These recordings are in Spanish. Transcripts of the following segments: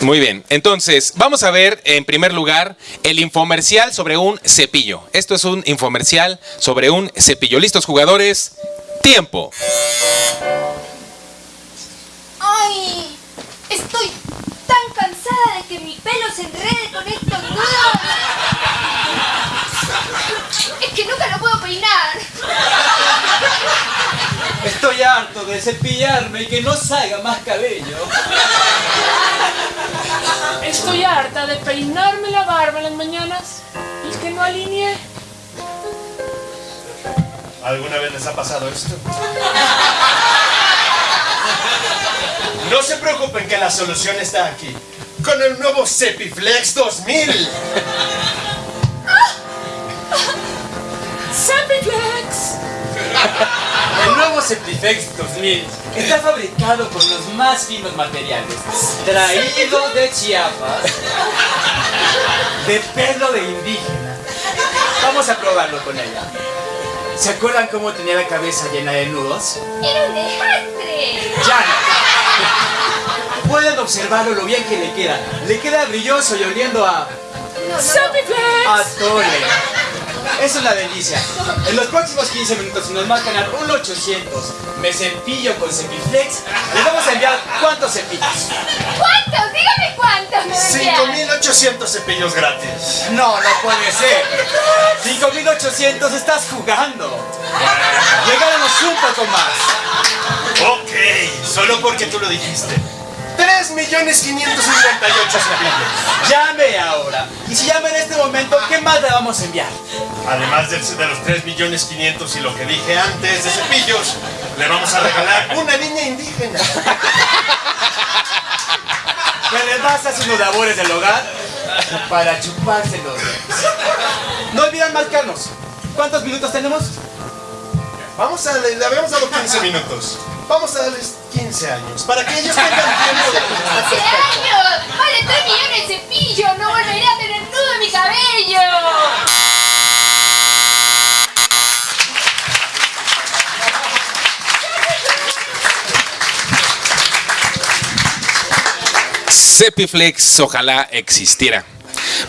Muy bien, entonces vamos a ver en primer lugar el infomercial sobre un cepillo. Esto es un infomercial sobre un cepillo. ¿Listos jugadores? Tiempo. ¡Ay! Estoy tan cansada de que mi pelo se enrede con estos nudos. Es que nunca lo puedo peinar. Estoy harto de cepillarme y que no salga más cabello. De peinarme la barba en las mañanas y que no alinee. ¿Alguna vez les ha pasado esto? No se preocupen que la solución está aquí. Con el nuevo Cepiflex 2000. ¡Cepiflex! Cepiflex 2000 está fabricado con los más finos materiales, traído de Chiapas, de pelo de indígena. Vamos a probarlo con ella. ¿Se acuerdan cómo tenía la cabeza llena de nudos? ¡Era un desastre! ¡Ya no! Pueden observarlo lo bien que le queda. Le queda brilloso y oliendo a... ¡Cepiflex! a tole. Es una delicia. En los próximos 15 minutos, si nos marcan al 1800 me cepillo con Cepiflex, les vamos a enviar cuántos cepillos. ¿Cuántos? Dígame cuántos me vendrían. 5800 cepillos gratis. No, no puede ser. 5800 estás jugando. Llegaremos un poco más. Ok, solo porque tú lo dijiste. 3.558 cepillos. Llame ahora. Y si llama en este momento, ¿qué más le vamos a enviar? Además de, de los 3.500.000 y lo que dije antes de cepillos, le vamos a regalar una niña indígena. Que además hace unos labores del hogar para chuparse los dedos. No olviden marcarnos. ¿Cuántos minutos tenemos? Vamos a, le, le habíamos dado 15 minutos. Vamos a darles 15 años para que ellos tengan tiempo de pensar. ¡15 años! ¡Vale 3 millones de cepillos! ¡No volveré a tener nudo en mi cabello! Cepiflex, ojalá existiera.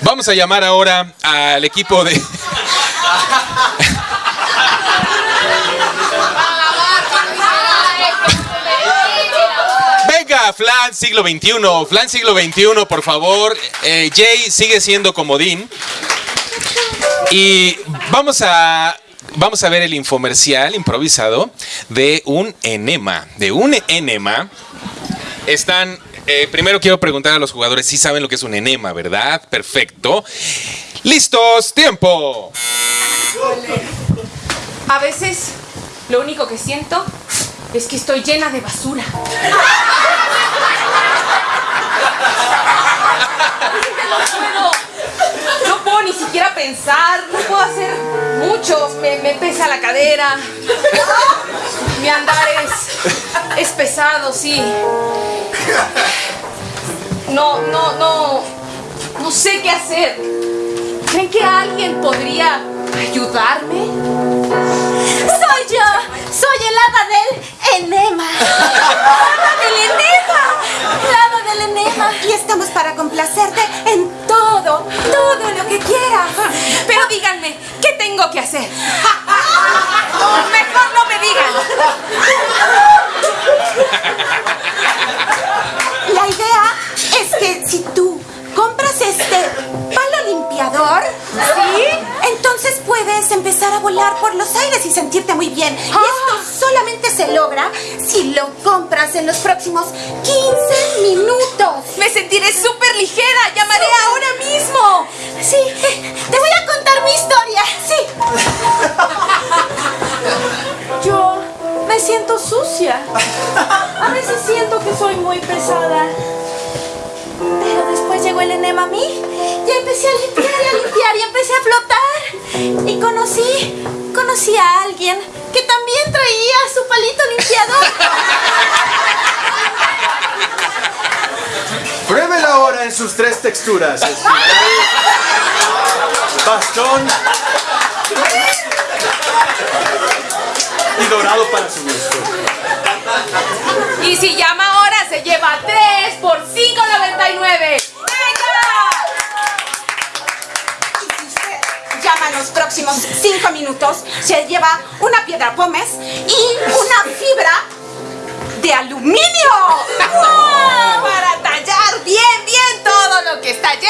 Vamos a llamar ahora al equipo de... Venga, Flan siglo XXI, Flan siglo XXI, por favor. Eh, Jay sigue siendo comodín. Y vamos a, vamos a ver el infomercial improvisado de un enema. De un enema. Están. Eh, primero quiero preguntar a los jugadores si saben lo que es un enema, ¿verdad? Perfecto. ¡Listos! ¡Tiempo! A veces lo único que siento es que estoy llena de basura. No puedo, ni siquiera pensar, no puedo hacer mucho, me, pesa la cadera. Mi andar es pesado, sí. No, no, no, no sé qué hacer. ¿Creen que alguien podría ayudarme? ¡Soy yo! ¡Soy el hada del enema! ¡Hada del enema! ¡El hada del enema! Y estamos para complacerte en todo, todo lo que quieras. Pero díganme, ¿qué tengo que hacer? Volar por los aires y sentirte muy bien. Y esto solamente se logra si lo compras en los próximos 15 minutos. Me sentiré súper ligera. Llamaré ahora mismo. Sí, te voy a contar mi historia. Sí. Yo me siento sucia. A veces siento que soy muy pesada. Pero después llegó el enema a mí y empecé a limpiar y a limpiar y empecé a flotar. Y conocí, conocí a alguien que también traía su palito limpiador. Pruébela ahora en sus tres texturas. Bastón y dorado para su gusto. Y si llama ahora, se lleva 3 por 5.99. próximos cinco minutos se lleva una piedra pómez y una fibra de aluminio. Para tallar bien, bien todo lo que está lleno